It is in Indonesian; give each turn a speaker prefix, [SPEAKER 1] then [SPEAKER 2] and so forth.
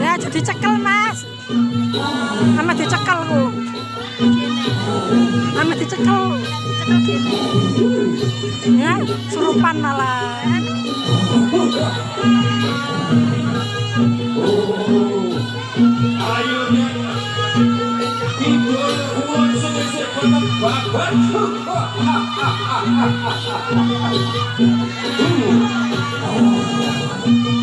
[SPEAKER 1] Ya jadi cekel mas Sama dicekel ku Sama dicekel gitu. Ya surupan malah
[SPEAKER 2] Ooh. Oh.